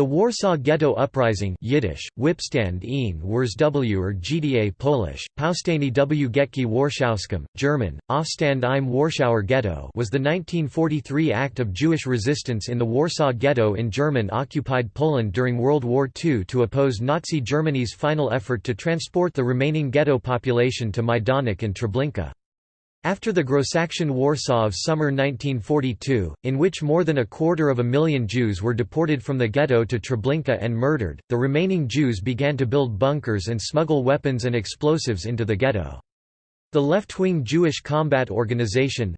The Warsaw Ghetto Uprising Yiddish, Wipstand een w or GDA Polish, Powstanie w Getki Warszawskim, German, Aufstand im Warschauer Ghetto was the 1943 act of Jewish resistance in the Warsaw Ghetto in German-occupied Poland during World War II to oppose Nazi Germany's final effort to transport the remaining ghetto population to Majdanek and Treblinka. After the Grossaktion Warsaw of summer 1942, in which more than a quarter of a million Jews were deported from the ghetto to Treblinka and murdered, the remaining Jews began to build bunkers and smuggle weapons and explosives into the ghetto. The left-wing Jewish Combat Organization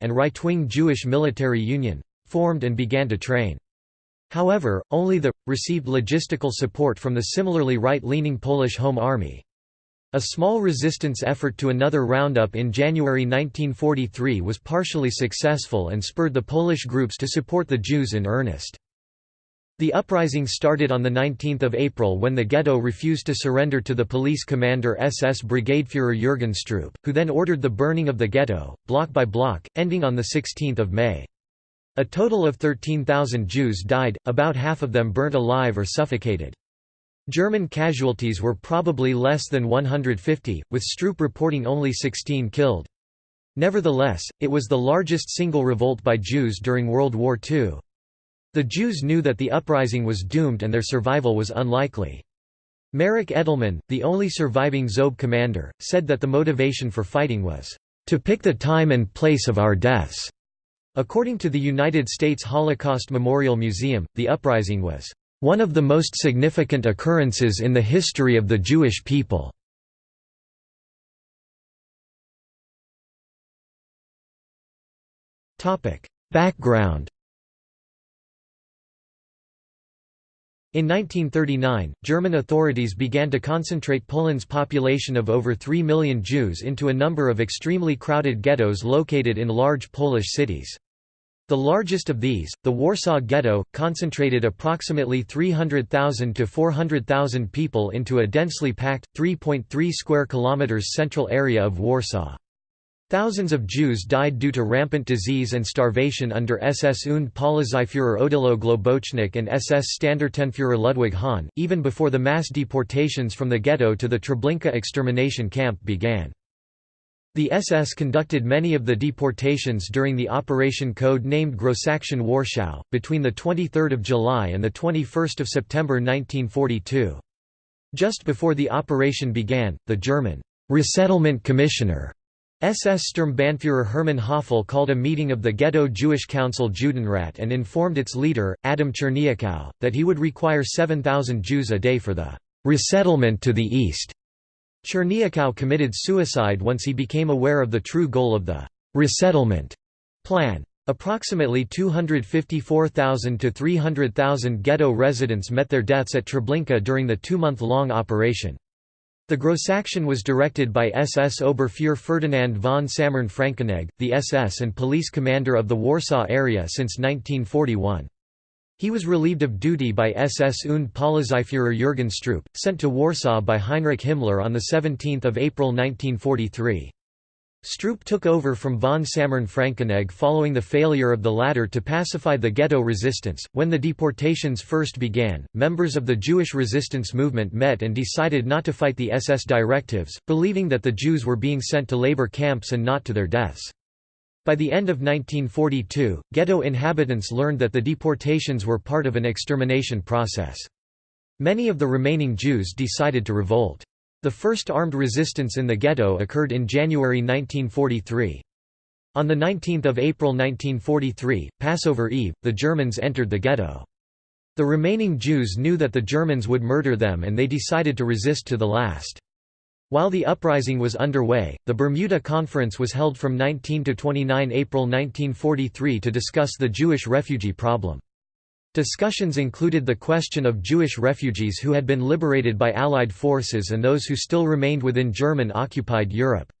and right-wing Jewish Military Union formed and began to train. However, only the received logistical support from the similarly right-leaning Polish Home Army. A small resistance effort to another roundup in January 1943 was partially successful and spurred the Polish groups to support the Jews in earnest. The uprising started on 19 April when the ghetto refused to surrender to the police commander SS Brigadefuhrer Jürgen Stroop, who then ordered the burning of the ghetto, block by block, ending on 16 May. A total of 13,000 Jews died, about half of them burnt alive or suffocated. German casualties were probably less than 150, with Stroop reporting only 16 killed. Nevertheless, it was the largest single revolt by Jews during World War II. The Jews knew that the uprising was doomed and their survival was unlikely. Marek Edelman, the only surviving Zob commander, said that the motivation for fighting was, "...to pick the time and place of our deaths." According to the United States Holocaust Memorial Museum, the uprising was one of the most significant occurrences in the history of the Jewish people. Background In 1939, German authorities began to concentrate Poland's population of over 3 million Jews into a number of extremely crowded ghettos located in large Polish cities. The largest of these, the Warsaw Ghetto, concentrated approximately 300,000 to 400,000 people into a densely packed, 3.3 square kilometers central area of Warsaw. Thousands of Jews died due to rampant disease and starvation under SS und Polizeiführer Odilo Globocnik and SS Standartenführer Ludwig Hahn, even before the mass deportations from the ghetto to the Treblinka extermination camp began. The SS conducted many of the deportations during the operation code named Grossaktion Warschau, between 23 July and 21 September 1942. Just before the operation began, the German «resettlement commissioner» SS Sturmbannführer Hermann Höfle called a meeting of the Ghetto Jewish Council Judenrat and informed its leader, Adam Czerniakow, that he would require 7,000 Jews a day for the «resettlement to the east». Czerniakow committed suicide once he became aware of the true goal of the «resettlement» plan. Approximately 254,000 to 300,000 ghetto residents met their deaths at Treblinka during the two-month-long operation. The Grossaktion was directed by SS Oberfuhrer Ferdinand von Sammern Frankenegg, the SS and police commander of the Warsaw area since 1941. He was relieved of duty by SS und Polizeiführer Jürgen Stroop, sent to Warsaw by Heinrich Himmler on 17 April 1943. Stroop took over from von Sammern Frankenegg following the failure of the latter to pacify the ghetto resistance. When the deportations first began, members of the Jewish resistance movement met and decided not to fight the SS directives, believing that the Jews were being sent to labor camps and not to their deaths. By the end of 1942, ghetto inhabitants learned that the deportations were part of an extermination process. Many of the remaining Jews decided to revolt. The first armed resistance in the ghetto occurred in January 1943. On 19 April 1943, Passover Eve, the Germans entered the ghetto. The remaining Jews knew that the Germans would murder them and they decided to resist to the last. While the uprising was underway, the Bermuda Conference was held from 19 to 29 April 1943 to discuss the Jewish refugee problem. Discussions included the question of Jewish refugees who had been liberated by Allied forces and those who still remained within German-occupied Europe.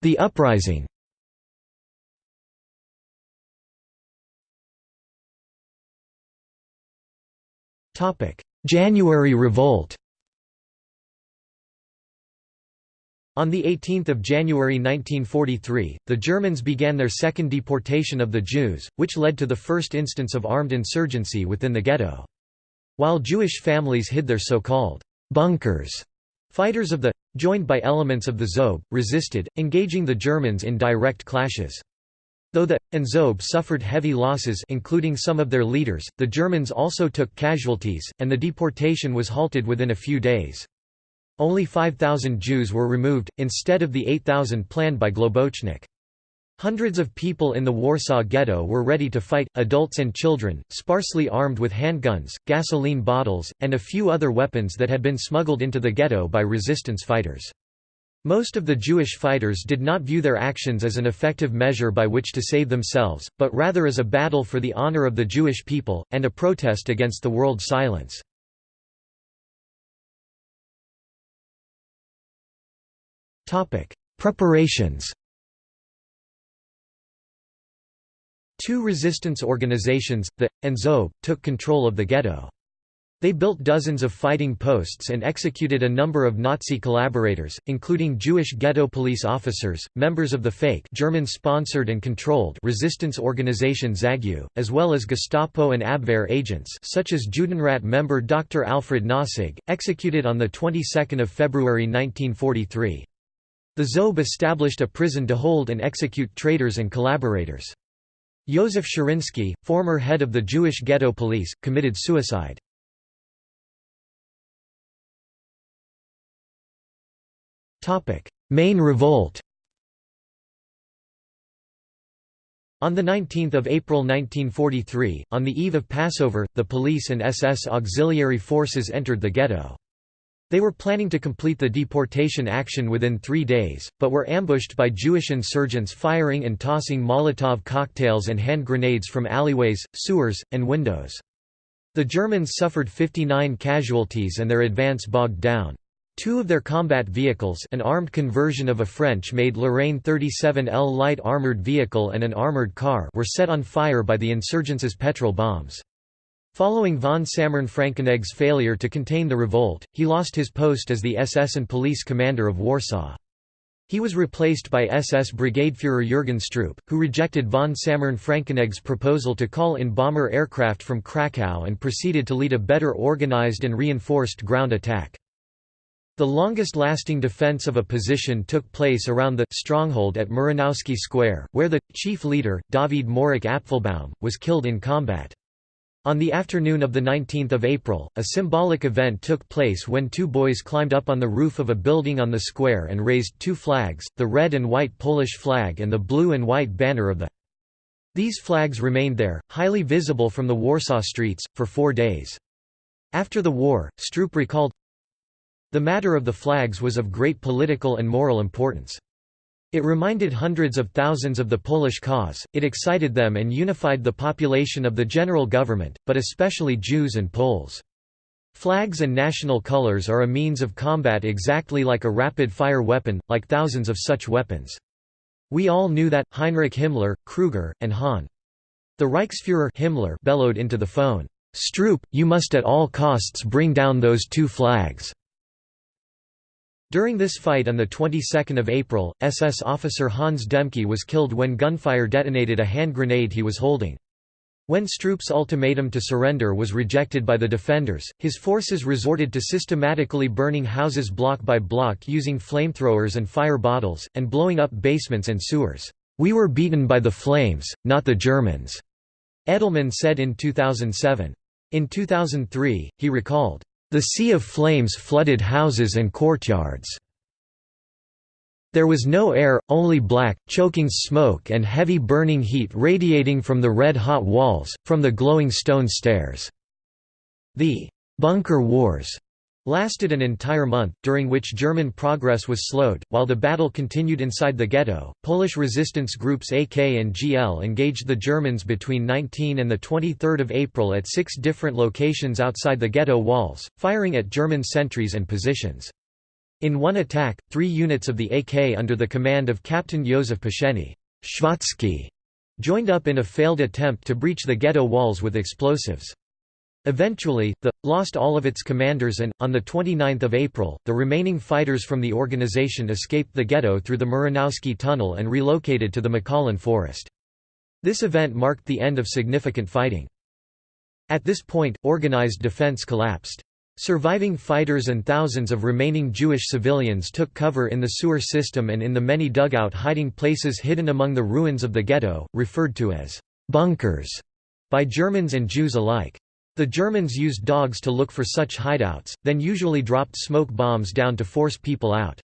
The uprising January Revolt On 18 January 1943, the Germans began their second deportation of the Jews, which led to the first instance of armed insurgency within the ghetto. While Jewish families hid their so-called bunkers, fighters of the joined by elements of the Zob, resisted, engaging the Germans in direct clashes. Though the Zob suffered heavy losses including some of their leaders, the Germans also took casualties, and the deportation was halted within a few days. Only 5,000 Jews were removed, instead of the 8,000 planned by Globocnik. Hundreds of people in the Warsaw Ghetto were ready to fight, adults and children, sparsely armed with handguns, gasoline bottles, and a few other weapons that had been smuggled into the ghetto by resistance fighters. Most of the Jewish fighters did not view their actions as an effective measure by which to save themselves, but rather as a battle for the honor of the Jewish people, and a protest against the world silence. Preparations Two resistance organizations, the, and Zob, took control of the ghetto. They built dozens of fighting posts and executed a number of Nazi collaborators, including Jewish ghetto police officers, members of the fake German-sponsored and controlled resistance organization ZAGU, as well as Gestapo and Abwehr agents such as Judenrat member Dr. Alfred Nossig, executed on the 22nd of February 1943. The Zob established a prison to hold and execute traitors and collaborators. Józef Szeryński, former head of the Jewish ghetto police, committed suicide. Main revolt On 19 April 1943, on the eve of Passover, the police and SS auxiliary forces entered the ghetto. They were planning to complete the deportation action within three days, but were ambushed by Jewish insurgents firing and tossing Molotov cocktails and hand grenades from alleyways, sewers, and windows. The Germans suffered 59 casualties and their advance bogged down. Two of their combat vehicles an armed conversion of a French-made Lorraine 37L light armored vehicle and an armored car were set on fire by the insurgents' petrol bombs. Following von Sammern-Frankenegge's failure to contain the revolt, he lost his post as the SS and police commander of Warsaw. He was replaced by SS Brigadeführer Jürgen Stroop, who rejected von Sammern-Frankenegge's proposal to call in bomber aircraft from Krakow and proceeded to lead a better organized and reinforced ground attack. The longest-lasting defense of a position took place around the stronghold at Muranowski Square, where the chief leader, David Moryc Apfelbaum, was killed in combat. On the afternoon of 19 April, a symbolic event took place when two boys climbed up on the roof of a building on the square and raised two flags, the red and white Polish flag and the blue and white banner of the These flags remained there, highly visible from the Warsaw streets, for four days. After the war, Stroop recalled, the matter of the flags was of great political and moral importance. It reminded hundreds of thousands of the Polish cause, it excited them and unified the population of the general government, but especially Jews and Poles. Flags and national colors are a means of combat exactly like a rapid-fire weapon, like thousands of such weapons. We all knew that, Heinrich Himmler, Kruger, and Hahn. The Reichsfuhrer Himmler bellowed into the phone, "'Stroop, you must at all costs bring down those two flags.' During this fight on the 22nd of April, SS officer Hans Dehmke was killed when gunfire detonated a hand grenade he was holding. When Stroop's ultimatum to surrender was rejected by the defenders, his forces resorted to systematically burning houses block by block using flamethrowers and fire bottles, and blowing up basements and sewers. "'We were beaten by the flames, not the Germans,' Edelman said in 2007. In 2003, he recalled, the sea of flames flooded houses and courtyards. There was no air, only black, choking smoke and heavy burning heat radiating from the red-hot walls, from the glowing stone stairs. The «bunker wars» lasted an entire month, during which German progress was slowed. While the battle continued inside the ghetto, Polish resistance groups AK and GL engaged the Germans between 19 and 23 April at six different locations outside the ghetto walls, firing at German sentries and positions. In one attack, three units of the AK under the command of Captain Józef Pszenny joined up in a failed attempt to breach the ghetto walls with explosives. Eventually, the lost all of its commanders and, on 29 April, the remaining fighters from the organization escaped the ghetto through the Muranowski Tunnel and relocated to the Michalin Forest. This event marked the end of significant fighting. At this point, organized defense collapsed. Surviving fighters and thousands of remaining Jewish civilians took cover in the sewer system and in the many dugout hiding places hidden among the ruins of the ghetto, referred to as bunkers by Germans and Jews alike. The Germans used dogs to look for such hideouts, then usually dropped smoke bombs down to force people out.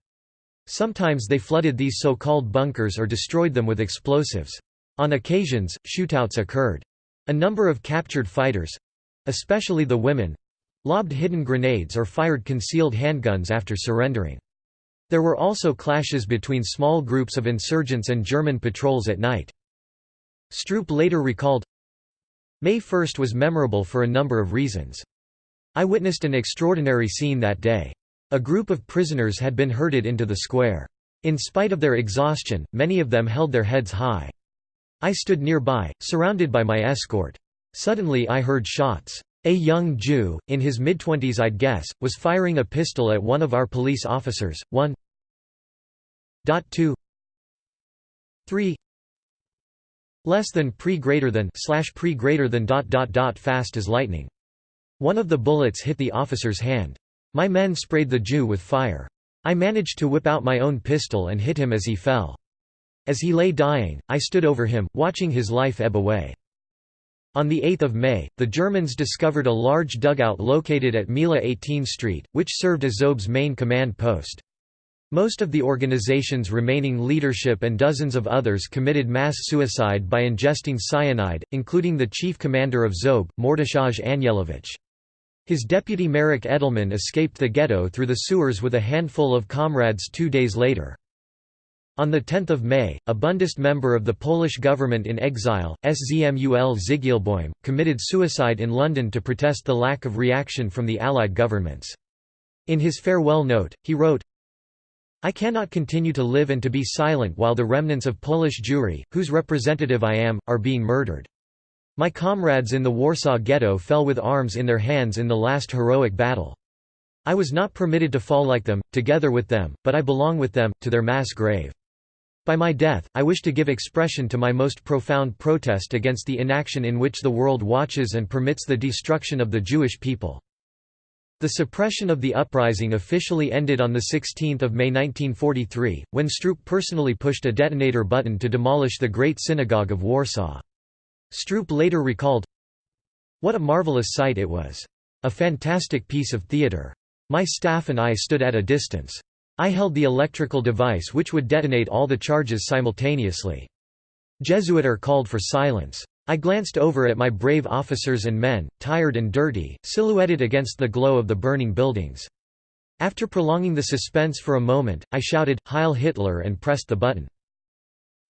Sometimes they flooded these so-called bunkers or destroyed them with explosives. On occasions, shootouts occurred. A number of captured fighters—especially the women, lobbed hidden grenades or fired concealed handguns after surrendering. There were also clashes between small groups of insurgents and German patrols at night. Stroop later recalled, May 1 was memorable for a number of reasons. I witnessed an extraordinary scene that day. A group of prisoners had been herded into the square. In spite of their exhaustion, many of them held their heads high. I stood nearby, surrounded by my escort. Suddenly I heard shots. A young Jew, in his mid-twenties I'd guess, was firing a pistol at one of our police officers, 1 2 3 less than pre greater than slash pre greater than dot dot dot fast as lightning. One of the bullets hit the officer's hand. My men sprayed the Jew with fire. I managed to whip out my own pistol and hit him as he fell. As he lay dying, I stood over him, watching his life ebb away. On 8 May, the Germans discovered a large dugout located at Mila 18 Street, which served as Zob's main command post. Most of the organization's remaining leadership and dozens of others committed mass suicide by ingesting cyanide, including the chief commander of Zob, Mordechai Anielewicz. His deputy Marek Edelman escaped the ghetto through the sewers with a handful of comrades two days later. On 10 May, a Bundist member of the Polish government in exile, Szmuel Zygielbojm, committed suicide in London to protest the lack of reaction from the Allied governments. In his farewell note, he wrote, I cannot continue to live and to be silent while the remnants of Polish Jewry, whose representative I am, are being murdered. My comrades in the Warsaw Ghetto fell with arms in their hands in the last heroic battle. I was not permitted to fall like them, together with them, but I belong with them, to their mass grave. By my death, I wish to give expression to my most profound protest against the inaction in which the world watches and permits the destruction of the Jewish people. The suppression of the uprising officially ended on 16 May 1943, when Stroop personally pushed a detonator button to demolish the Great Synagogue of Warsaw. Stroop later recalled, What a marvelous sight it was. A fantastic piece of theatre. My staff and I stood at a distance. I held the electrical device which would detonate all the charges simultaneously. Jesuiter called for silence. I glanced over at my brave officers and men, tired and dirty, silhouetted against the glow of the burning buildings. After prolonging the suspense for a moment, I shouted, Heil Hitler and pressed the button.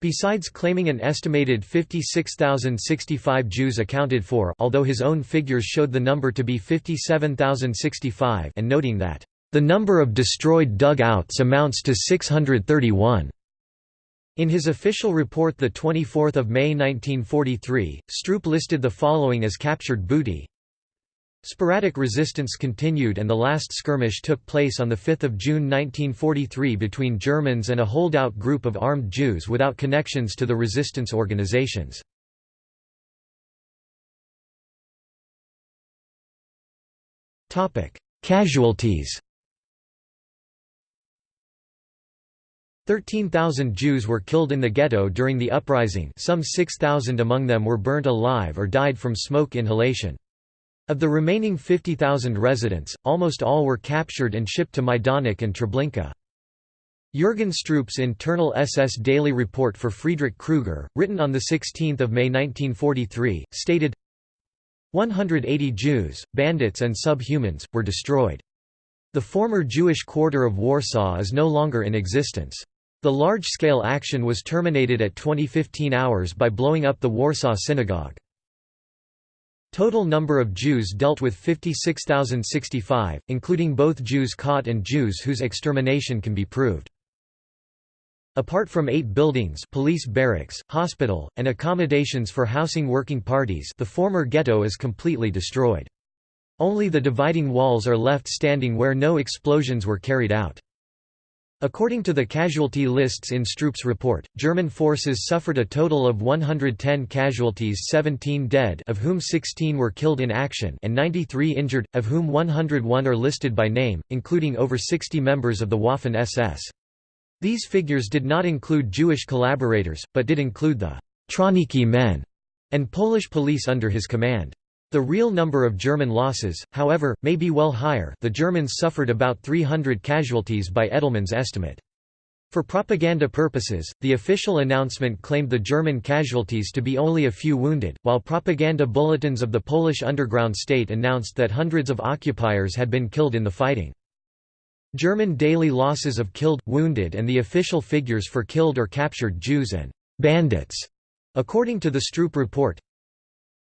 Besides claiming an estimated 56,065 Jews accounted for although his own figures showed the number to be 57,065 and noting that the number of destroyed dugouts amounts to 631. In his official report 24 May 1943, Stroop listed the following as captured booty. Sporadic resistance continued and the last skirmish took place on 5 June 1943 between Germans and a holdout group of armed Jews without connections to the resistance organizations. Casualties 13,000 Jews were killed in the ghetto during the uprising some 6,000 among them were burnt alive or died from smoke inhalation. Of the remaining 50,000 residents, almost all were captured and shipped to Majdanek and Treblinka. Jürgen Stroop's internal SS daily report for Friedrich Kruger, written on 16 May 1943, stated, 180 Jews, bandits and subhumans, were destroyed. The former Jewish quarter of Warsaw is no longer in existence. The large-scale action was terminated at 2015 hours by blowing up the Warsaw Synagogue. Total number of Jews dealt with 56,065, including both Jews caught and Jews whose extermination can be proved. Apart from eight buildings police barracks, hospital, and accommodations for housing working parties the former ghetto is completely destroyed. Only the dividing walls are left standing where no explosions were carried out. According to the casualty lists in Stroop's report, German forces suffered a total of 110 casualties 17 dead of whom 16 were killed in action and 93 injured, of whom 101 are listed by name, including over 60 members of the Waffen-SS. These figures did not include Jewish collaborators, but did include the Trawniki men and Polish police under his command. The real number of German losses, however, may be well higher the Germans suffered about 300 casualties by Edelman's estimate. For propaganda purposes, the official announcement claimed the German casualties to be only a few wounded, while propaganda bulletins of the Polish underground state announced that hundreds of occupiers had been killed in the fighting. German daily losses of killed, wounded and the official figures for killed or captured Jews and «bandits», according to the Stroop report,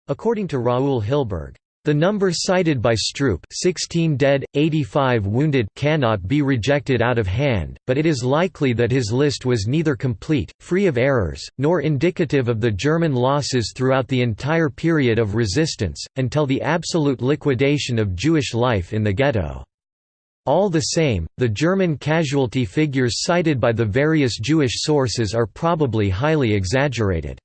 According to Raoul Hilberg, the number cited by Stroop 16 dead, 85 wounded cannot be rejected out of hand, but it is likely that his list was neither complete, free of errors, nor indicative of the German losses throughout the entire period of resistance, until the absolute liquidation of Jewish life in the ghetto. All the same, the German casualty figures cited by the various Jewish sources are probably highly exaggerated.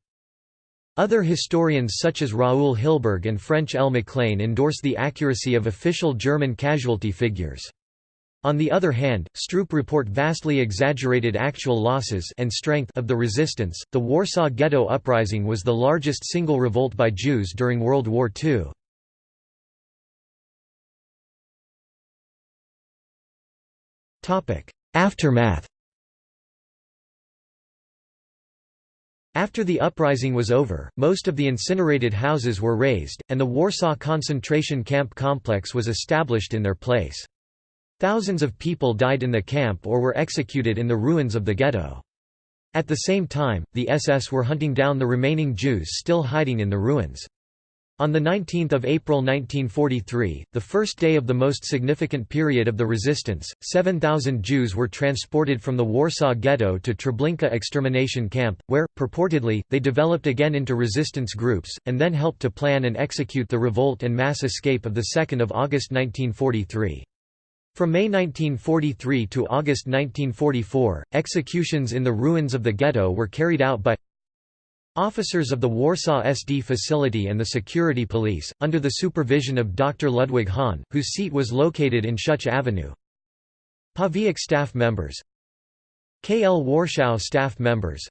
Other historians such as Raoul Hilberg and French L. MacLean endorse the accuracy of official German casualty figures. On the other hand, Stroop report vastly exaggerated actual losses and strength of the resistance. The Warsaw Ghetto Uprising was the largest single revolt by Jews during World War II. Topic: Aftermath After the uprising was over, most of the incinerated houses were razed, and the Warsaw concentration camp complex was established in their place. Thousands of people died in the camp or were executed in the ruins of the ghetto. At the same time, the SS were hunting down the remaining Jews still hiding in the ruins. On 19 April 1943, the first day of the most significant period of the resistance, 7,000 Jews were transported from the Warsaw Ghetto to Treblinka extermination camp, where, purportedly, they developed again into resistance groups, and then helped to plan and execute the revolt and mass escape of 2 August 1943. From May 1943 to August 1944, executions in the ruins of the ghetto were carried out by Officers of the Warsaw SD facility and the security police, under the supervision of Dr. Ludwig Hahn, whose seat was located in Szucha Avenue. Pawiak staff members KL Warschau staff members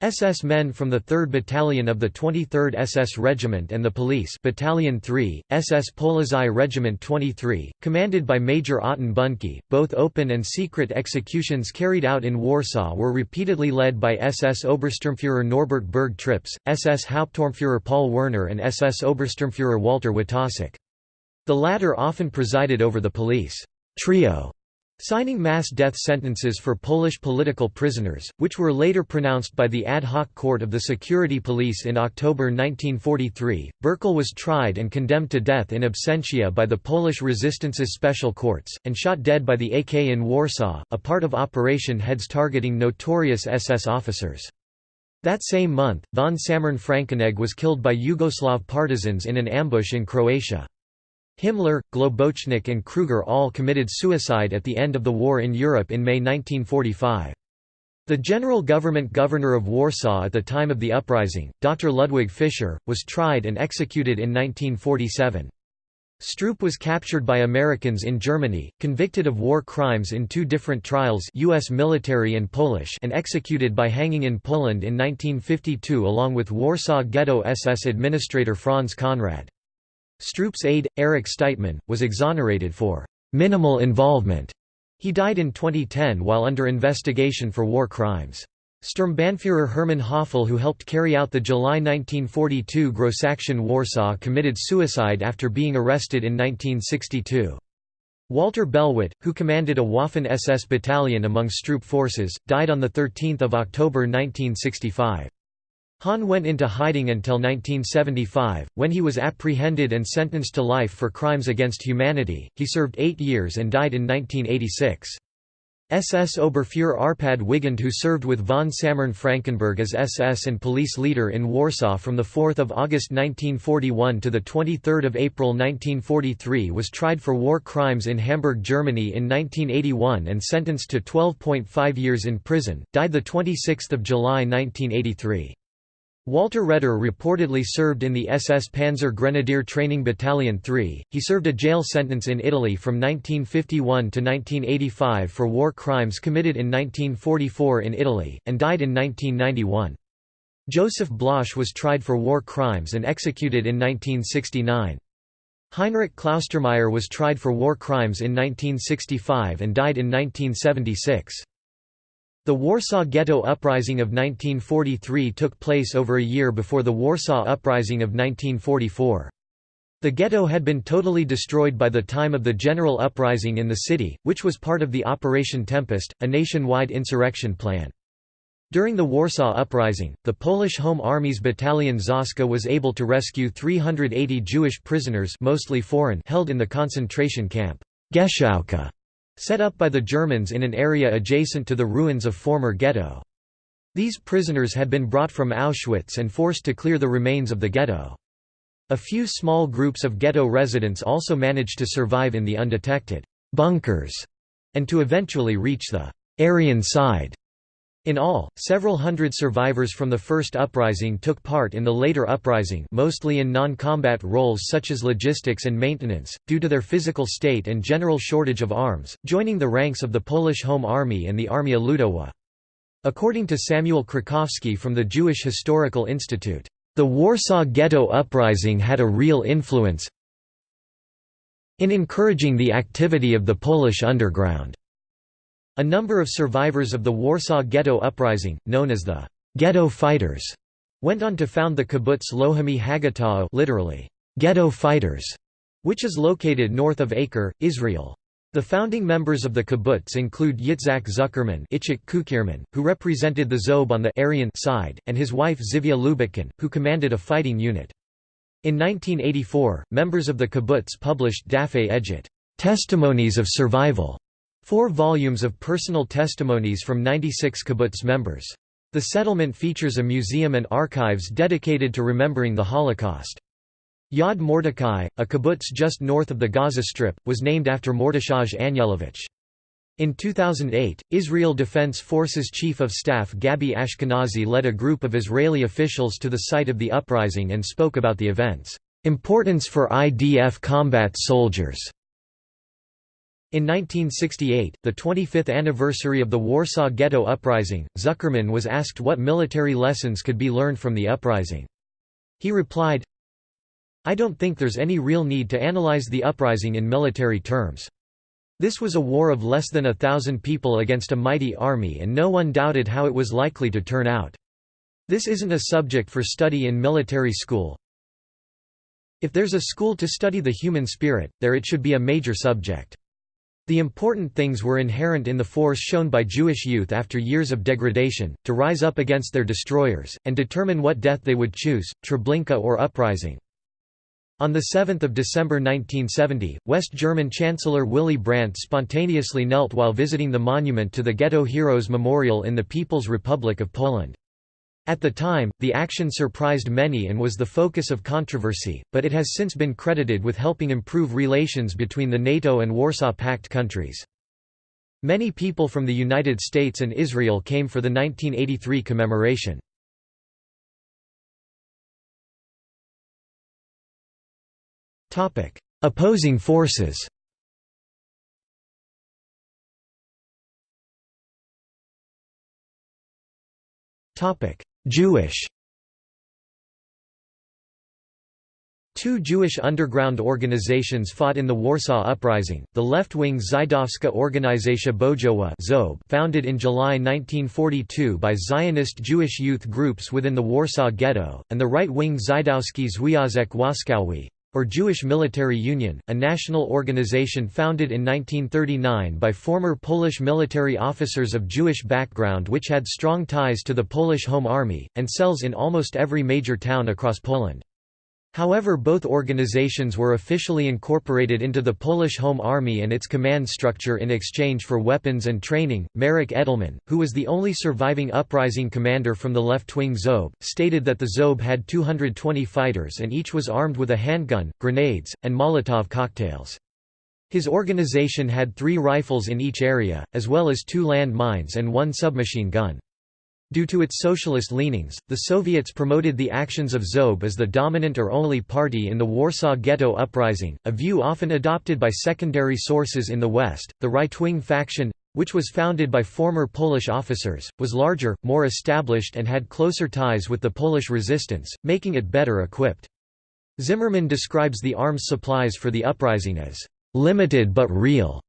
SS men from the 3rd Battalion of the 23rd SS Regiment and the Police Battalion 3, SS Polizei Regiment 23, commanded by Major Otten Bundtke. Both open and secret executions carried out in Warsaw were repeatedly led by SS Obersturmführer Norbert Bergh-Trips, SS Hauptsturmführer Paul Werner and SS Obersturmführer Walter Witossek. The latter often presided over the police trio Signing mass death sentences for Polish political prisoners, which were later pronounced by the ad hoc court of the security police in October 1943, Berkel was tried and condemned to death in absentia by the Polish Resistance's special courts, and shot dead by the AK in Warsaw, a part of Operation Heads targeting notorious SS officers. That same month, von Sammern Frankenegg was killed by Yugoslav partisans in an ambush in Croatia. Himmler, Globocnik and Kruger all committed suicide at the end of the war in Europe in May 1945. The general government governor of Warsaw at the time of the uprising, Dr. Ludwig Fischer, was tried and executed in 1947. Stroop was captured by Americans in Germany, convicted of war crimes in two different trials US military and Polish and executed by hanging in Poland in 1952 along with Warsaw Ghetto SS administrator Franz Conrad. Stroop's aide, Erich Steidtmann, was exonerated for «minimal involvement». He died in 2010 while under investigation for war crimes. Sturmbannführer Hermann Höfle who helped carry out the July 1942 Grossaktion Warsaw committed suicide after being arrested in 1962. Walter Bellwidt, who commanded a Waffen-SS battalion among Stroop forces, died on 13 October 1965. Hahn went into hiding until 1975, when he was apprehended and sentenced to life for crimes against humanity. He served eight years and died in 1986. SS Oberfuhrer Arpad Wigand who served with von Sammern Frankenegg as SS and police leader in Warsaw from 4 August 1941 to 23 April 1943 was tried for war crimes in Hamburg, Germany in 1981 and sentenced to 12.5 years in prison, died 26 July 1983. Walter Reder reportedly served in the SS Panzer Grenadier Training Battalion 3. He served a jail sentence in Italy from 1951 to 1985 for war crimes committed in 1944 in Italy, and died in 1991. Joseph Blösche was tried for war crimes and executed in 1969. Heinrich Klaustermeyer was tried for war crimes in 1965 and died in 1976. The Warsaw Ghetto Uprising of 1943 took place over a year before the Warsaw Uprising of 1944. The ghetto had been totally destroyed by the time of the general uprising in the city, which was part of the Operation Tempest, a nationwide insurrection plan. During the Warsaw Uprising, the Polish Home Army's Battalion Zoska was able to rescue 380 Jewish prisoners mostly foreign held in the concentration camp Gęsiówka set up by the Germans in an area adjacent to the ruins of former ghetto. These prisoners had been brought from Auschwitz and forced to clear the remains of the ghetto. A few small groups of ghetto residents also managed to survive in the undetected bunkers and to eventually reach the Aryan side in all, several hundred survivors from the first uprising took part in the later uprising mostly in non-combat roles such as logistics and maintenance, due to their physical state and general shortage of arms, joining the ranks of the Polish Home Army and the Armia Ludowa. According to Samuel Krakowski from the Jewish Historical Institute, "...the Warsaw Ghetto Uprising had a real influence in encouraging the activity of the Polish underground." A number of survivors of the Warsaw Ghetto Uprising, known as the «Ghetto Fighters», went on to found the kibbutz Lohamei HaGeta'ot literally, «Ghetto Fighters», which is located north of Acre, Israel. The founding members of the kibbutz include Yitzhak Zuckerman Cukierman, who represented the Zob on the Aryan side, and his wife Zivia Lubetkin, who commanded a fighting unit. In 1984, members of the kibbutz published Dapei Edut Testimonies of Survival, Four volumes of personal testimonies from 96 kibbutz members. The settlement features a museum and archives dedicated to remembering the Holocaust. Yad Mordechai, a kibbutz just north of the Gaza Strip, was named after Mordechai Anielewicz. In 2008, Israel Defense Forces Chief of Staff Gabi Ashkenazi led a group of Israeli officials to the site of the uprising and spoke about the event's importance for IDF combat soldiers. In 1968, the 25th anniversary of the Warsaw Ghetto Uprising, Zuckerman was asked what military lessons could be learned from the uprising. He replied, I don't think there's any real need to analyze the uprising in military terms. This was a war of less than a thousand people against a mighty army and no one doubted how it was likely to turn out. This isn't a subject for study in military school. If there's a school to study the human spirit, there it should be a major subject. The important things were inherent in the force shown by Jewish youth after years of degradation, to rise up against their destroyers, and determine what death they would choose, Treblinka or uprising. On 7 December 1970, West German Chancellor Willy Brandt spontaneously knelt while visiting the monument to the Ghetto Heroes Memorial in the People's Republic of Poland. At the time, the action surprised many and was the focus of controversy, but it has since been credited with helping improve relations between the NATO and Warsaw Pact countries. Many people from the United States and Israel came for the 1983 commemoration. Opposing forces Topic: Jewish. Two Jewish underground organizations fought in the Warsaw Uprising, the left-wing Żydowska Organizacja Bojowa founded in July 1942 by Zionist Jewish youth groups within the Warsaw Ghetto, and the right-wing Żydowski Związek Wojskowy, or Jewish Military Union, a national organization founded in 1939 by former Polish military officers of Jewish background which had strong ties to the Polish Home Army, and cells in almost every major town across Poland. However both organizations were officially incorporated into the Polish Home Army and its command structure in exchange for weapons and training. Marek Edelman, who was the only surviving uprising commander from the left-wing Zob, stated that the Zob had 220 fighters and each was armed with a handgun, grenades, and Molotov cocktails. His organization had three rifles in each area, as well as two land mines and one submachine gun. Due to its socialist leanings, the Soviets promoted the actions of Zob as the dominant or only party in the Warsaw Ghetto Uprising, a view often adopted by secondary sources in the West. The right-wing faction, which was founded by former Polish officers, was larger, more established and had closer ties with the Polish resistance, making it better equipped. Zimmerman describes the arms supplies for the uprising as limited but real.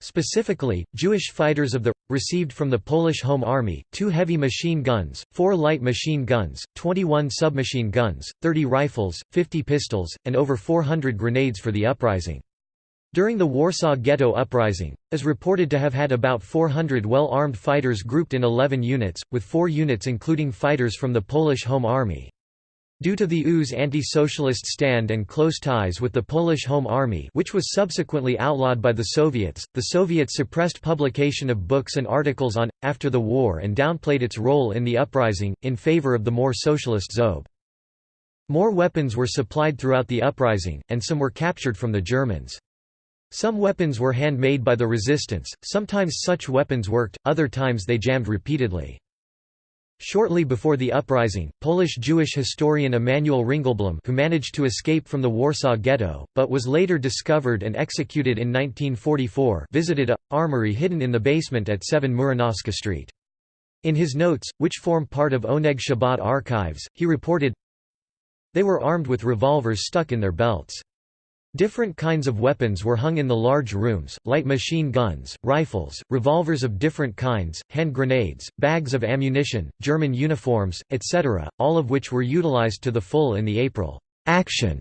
Specifically, Jewish fighters of the received from the Polish Home Army, two heavy machine guns, four light machine guns, 21 submachine guns, 30 rifles, 50 pistols, and over 400 grenades for the uprising. During the Warsaw Ghetto Uprising, is reported to have had about 400 well-armed fighters grouped in 11 units, with four units including fighters from the Polish Home Army. Due to the U's anti-socialist stand and close ties with the Polish Home Army which was subsequently outlawed by the Soviets, the Soviets suppressed publication of books and articles on, after the war and downplayed its role in the uprising, in favor of the more socialist Zob. More weapons were supplied throughout the uprising, and some were captured from the Germans. Some weapons were handmade by the resistance, sometimes such weapons worked, other times they jammed repeatedly. Shortly before the uprising, Polish Jewish historian Emanuel Ringelblum who managed to escape from the Warsaw Ghetto, but was later discovered and executed in 1944 visited a, armory hidden in the basement at 7 Muranowska Street. In his notes, which form part of Oneg Shabbat archives, he reported, They were armed with revolvers stuck in their belts. Different kinds of weapons were hung in the large rooms, light machine guns, rifles, revolvers of different kinds, hand grenades, bags of ammunition, German uniforms, etc., all of which were utilized to the full in the April action.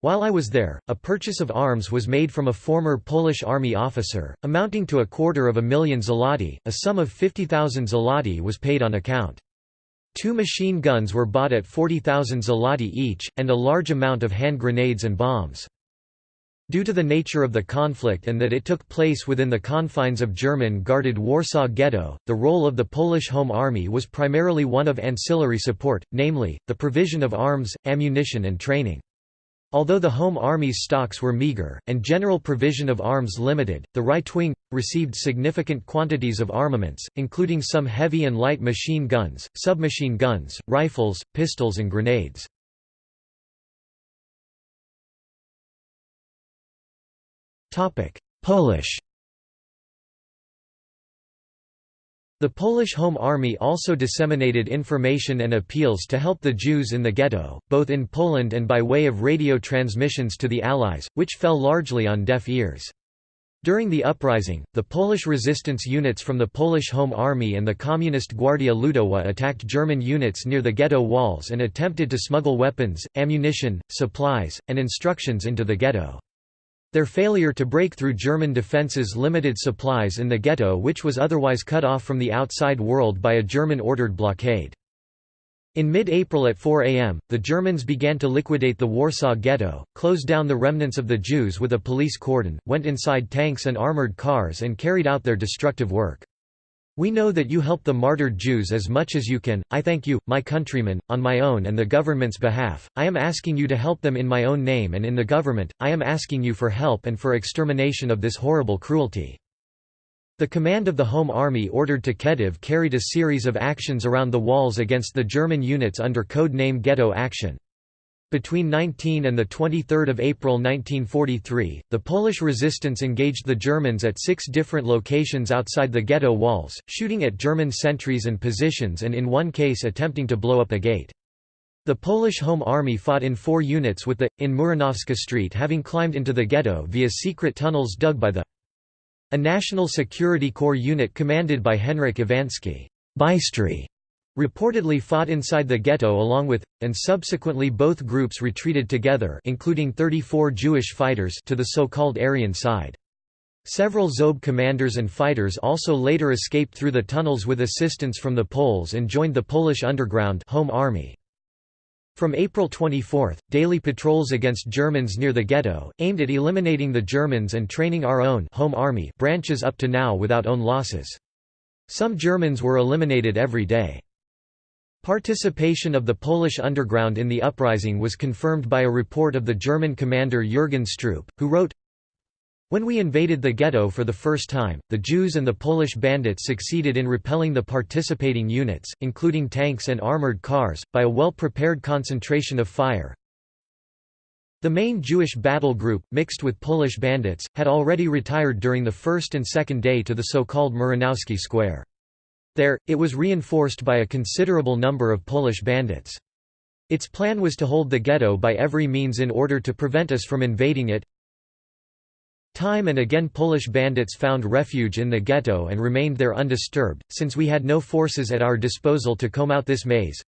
While I was there, a purchase of arms was made from a former Polish army officer, amounting to a quarter of a million zloty, a sum of 50,000 zloty was paid on account. Two machine guns were bought at 40,000 zloty each, and a large amount of hand grenades and bombs. Due to the nature of the conflict and that it took place within the confines of German-guarded Warsaw Ghetto, the role of the Polish Home Army was primarily one of ancillary support, namely, the provision of arms, ammunition and training. Although the Home Army's stocks were meager, and general provision of arms limited, the right wing received significant quantities of armaments, including some heavy and light machine guns, submachine guns, rifles, pistols and grenades. Polish The Polish Home Army also disseminated information and appeals to help the Jews in the ghetto, both in Poland and by way of radio transmissions to the Allies, which fell largely on deaf ears. During the uprising, the Polish resistance units from the Polish Home Army and the Communist Gwardia Ludowa attacked German units near the ghetto walls and attempted to smuggle weapons, ammunition, supplies, and instructions into the ghetto. Their failure to break through German defences limited supplies in the ghetto which was otherwise cut off from the outside world by a German-ordered blockade. In mid-April at 4 am, the Germans began to liquidate the Warsaw Ghetto, closed down the remnants of the Jews with a police cordon, went inside tanks and armored cars and carried out their destructive work. We know that you help the martyred Jews as much as you can, I thank you, my countrymen, on my own and the government's behalf, I am asking you to help them in my own name and in the government, I am asking you for help and for extermination of this horrible cruelty. The command of the Home Army ordered to Kedyw carried a series of actions around the walls against the German units under code name Ghetto Action. Between 19 and 23 April 1943, the Polish resistance engaged the Germans at six different locations outside the ghetto walls, shooting at German sentries and positions and in one case attempting to blow up a gate. The Polish Home Army fought in four units with the, in Muranowska Street having climbed into the ghetto via secret tunnels dug by the a National Security Corps unit commanded by Henryk Iwanski Bystry reportedly fought inside the ghetto along with, and subsequently both groups retreated together including 34 Jewish fighters to the so-called Aryan side. Several Zob commanders and fighters also later escaped through the tunnels with assistance from the Poles and joined the Polish underground home army. From April 24, daily patrols against Germans near the ghetto, aimed at eliminating the Germans and training our own home army branches up to now without own losses. Some Germans were eliminated every day. Participation of the Polish underground in the uprising was confirmed by a report of the German commander Jürgen Stroop, who wrote, when we invaded the ghetto for the first time, the Jews and the Polish bandits succeeded in repelling the participating units, including tanks and armored cars, by a well-prepared concentration of fire. The main Jewish battle group, mixed with Polish bandits, had already retired during the first and second day to the so-called Muranowski Square. There, it was reinforced by a considerable number of Polish bandits. Its plan was to hold the ghetto by every means in order to prevent us from invading it. Time and again Polish bandits found refuge in the ghetto and remained there undisturbed, since we had no forces at our disposal to comb out this maze.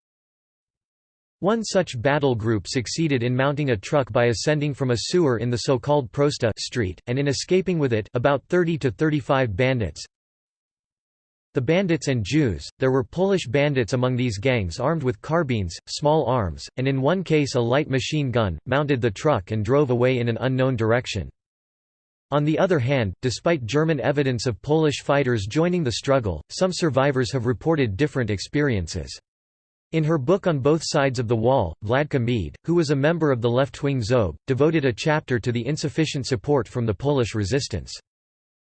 One such battle group succeeded in mounting a truck by ascending from a sewer in the so-called Prosta street, and in escaping with it about 30 to 35 bandits. The bandits and Jews, there were Polish bandits among these gangs armed with carbines, small arms, and in one case a light machine gun, mounted the truck and drove away in an unknown direction. On the other hand, despite German evidence of Polish fighters joining the struggle, some survivors have reported different experiences. In her book On Both Sides of the Wall, Wladka Meed, who was a member of the left-wing ZOB, devoted a chapter to the insufficient support from the Polish resistance.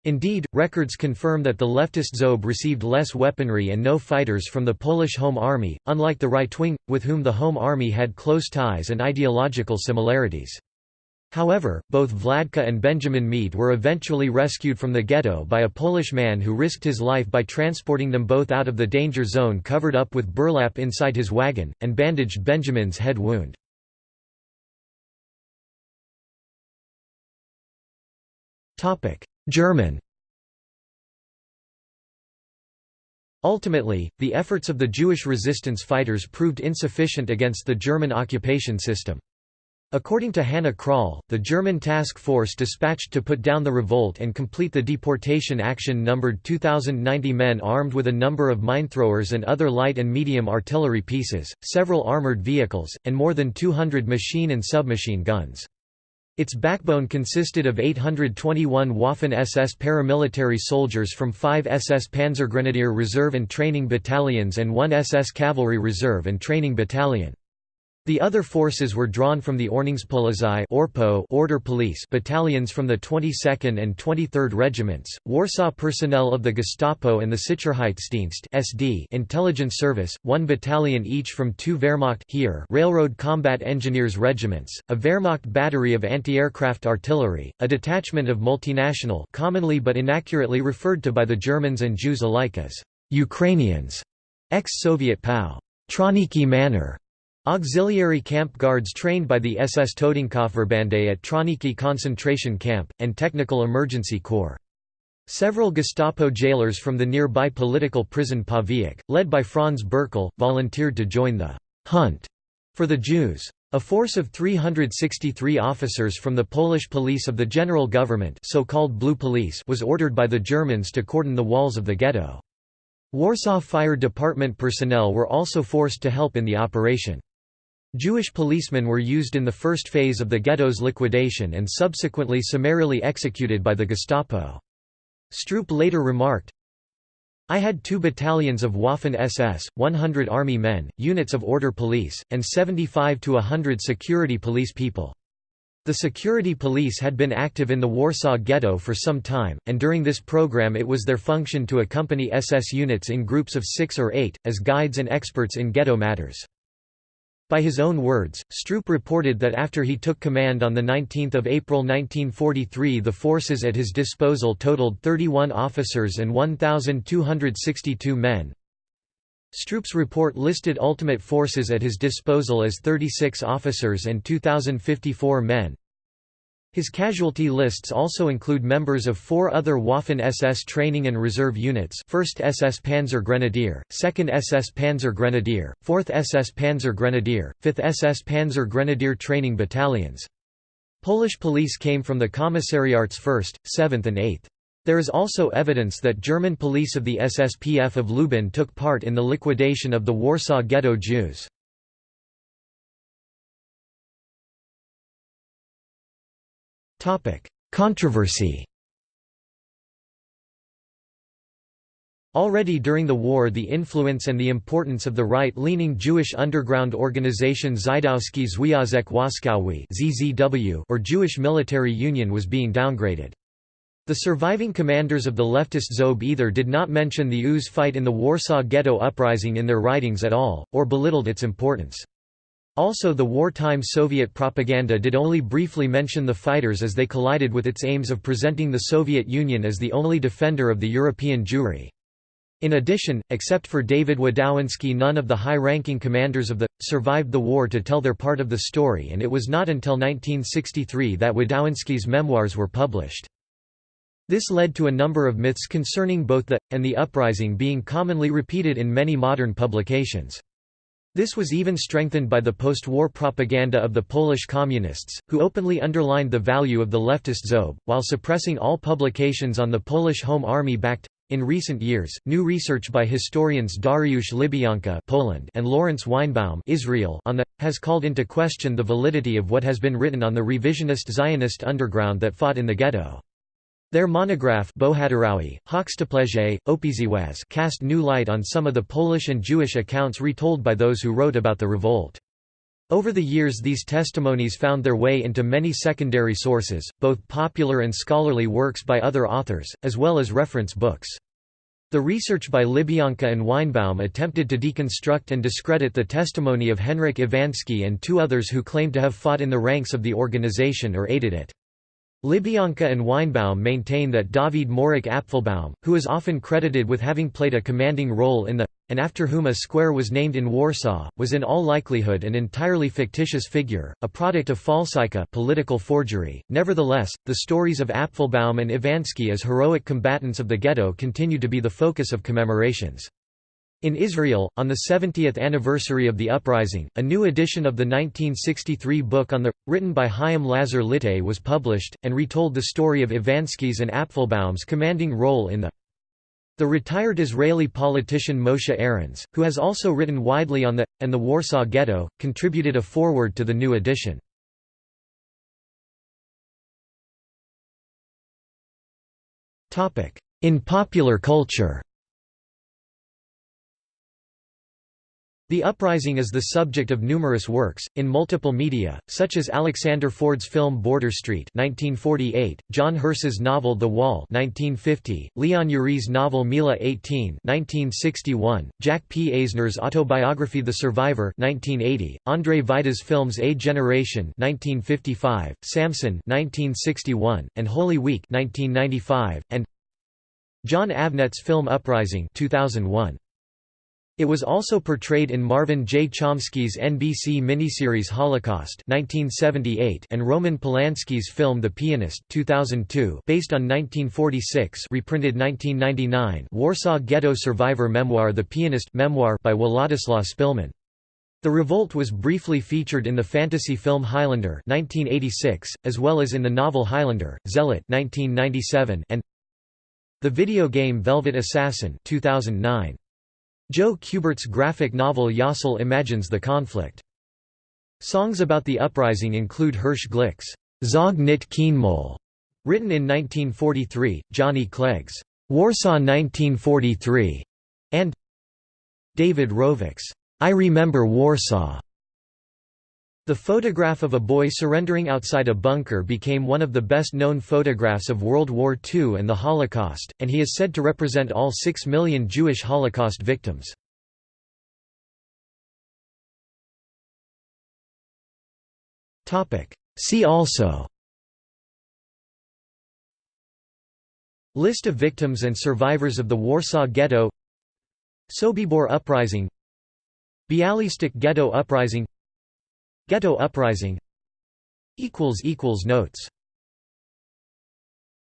Indeed, records confirm that the leftist Zob received less weaponry and no fighters from the Polish Home Army, unlike the right wing, with whom the Home Army had close ties and ideological similarities. However, both Wladka and Benjamin Meed were eventually rescued from the ghetto by a Polish man who risked his life by transporting them both out of the danger zone covered up with burlap inside his wagon, and bandaged Benjamin's head wound. German Ultimately, the efforts of the Jewish resistance fighters proved insufficient against the German occupation system. According to Hanna Krall, the German task force dispatched to put down the revolt and complete the deportation action numbered 2,090 men armed with a number of minethrowers and other light and medium artillery pieces, several armored vehicles, and more than 200 machine and submachine guns. Its backbone consisted of 821 Waffen-SS paramilitary soldiers from five SS Panzergrenadier Reserve and Training Battalions and one SS Cavalry Reserve and Training Battalion. The other forces were drawn from the Ordnungspolizei order police battalions from the 22nd and 23rd Regiments, Warsaw personnel of the Gestapo and the Sicherheitsdienst SD intelligence service, one battalion each from two Wehrmacht Heer railroad combat engineers regiments, a Wehrmacht battery of anti-aircraft artillery, a detachment of multinational commonly but inaccurately referred to by the Germans and Jews alike as Ukrainians, ex-Soviet POW, Trawniki Manor, Auxiliary camp guards trained by the SS Totenkopfverbände at Trawniki concentration camp, and Technical Emergency Corps. Several Gestapo jailers from the nearby political prison Pawiak, led by Franz Bürkl, volunteered to join the «hunt» for the Jews. A force of 363 officers from the Polish police of the general government so-called Blue Police was ordered by the Germans to cordon the walls of the ghetto. Warsaw Fire Department personnel were also forced to help in the operation. Jewish policemen were used in the first phase of the ghetto's liquidation and subsequently summarily executed by the Gestapo. Stroop later remarked, I had two battalions of Waffen-SS, 100 army men, units of order police, and 75 to 100 security police people. The security police had been active in the Warsaw Ghetto for some time, and during this program it was their function to accompany SS units in groups of six or eight, as guides and experts in ghetto matters. By his own words, Stroop reported that after he took command on 19 April 1943 the forces at his disposal totaled 31 officers and 1,262 men. Stroop's report listed ultimate forces at his disposal as 36 officers and 2,054 men. His casualty lists also include members of four other Waffen-SS training and reserve units 1st SS Panzer Grenadier, 2nd SS Panzer Grenadier, 4th SS Panzer Grenadier, 5th SS Panzer Grenadier training battalions. Polish police came from the commissariats 1st, 7th and 8th. There is also evidence that German police of the SSPF of Lublin took part in the liquidation of the Warsaw Ghetto Jews. Controversy Already during the war the influence and the importance of the right-leaning Jewish underground organization Żydowski Związek Wojskowy or Jewish Military Union was being downgraded. The surviving commanders of the leftist Zob either did not mention the Uz fight in the Warsaw Ghetto Uprising in their writings at all, or belittled its importance. Also the wartime Soviet propaganda did only briefly mention the fighters as they collided with its aims of presenting the Soviet Union as the only defender of the European Jewry. In addition, except for David Wdowiński none of the high-ranking commanders of the, survived the war to tell their part of the story and it was not until 1963 that Wdowiński's memoirs were published. This led to a number of myths concerning both the, and the uprising being commonly repeated in many modern publications. This was even strengthened by the post-war propaganda of the Polish communists, who openly underlined the value of the leftist Zob, while suppressing all publications on the Polish Home Army backed in recent years, new research by historians Dariusz Libionka Poland and Laurence Weinbaum Israel on the, has called into question the validity of what has been written on the revisionist Zionist underground that fought in the ghetto. Their monograph cast new light on some of the Polish and Jewish accounts retold by those who wrote about the revolt. Over the years these testimonies found their way into many secondary sources, both popular and scholarly works by other authors, as well as reference books. The research by Libionka and Weinbaum attempted to deconstruct and discredit the testimony of Henryk Iwański and two others who claimed to have fought in the ranks of the organization or aided it. Libionka and Weinbaum maintain that David Moryc Apfelbaum, who is often credited with having played a commanding role in the and after whom a square was named in Warsaw, was in all likelihood an entirely fictitious figure, a product of falsyka political forgery. Nevertheless, the stories of Apfelbaum and Iwański as heroic combatants of the ghetto continue to be the focus of commemorations. In Israel, on the 70th anniversary of the uprising, a new edition of the 1963 book on the, written by Chaim Lazar Litai was published, and retold the story of Iwański's and Apfelbaum's commanding role in the the retired Israeli politician Moshe Arens, who has also written widely on the, and the Warsaw Ghetto, contributed a foreword to the new edition. In popular culture The uprising is the subject of numerous works, in multiple media, such as Alexander Ford's film Border Street 1948, John Hersey's novel The Wall 1950, Leon Uris' novel Mila 18 1961, Jack P. Eisner's autobiography The Survivor 1980, Andrzej Wajda's films A Generation 1955, Samson 1961, and Holy Week 1995, and Jon Avnet's film Uprising 2001. It was also portrayed in Marvin J. Chomsky's NBC miniseries Holocaust 1978 and Roman Polanski's film The Pianist 2002 based on 1946 reprinted 1999 Warsaw Ghetto survivor memoir The Pianist memoir by Władysław Szpilman. The revolt was briefly featured in the fantasy film Highlander 1986, as well as in the novel Highlander, Zealot 1997, and the video game Velvet Assassin 2009. Joe Kubert's graphic novel Yossel imagines the conflict. Songs about the uprising include Hirsch Glick's Zog nit Keynmol, written in 1943, Johnny Clegg's Warsaw 1943, and David Rovics' I Remember Warsaw. The photograph of a boy surrendering outside a bunker became one of the best-known photographs of World War II and the Holocaust, and he is said to represent all six million Jewish Holocaust victims. See also List of victims and survivors of the Warsaw Ghetto Sobibor Uprising Bialystok Ghetto Uprising Ghetto uprising. Notes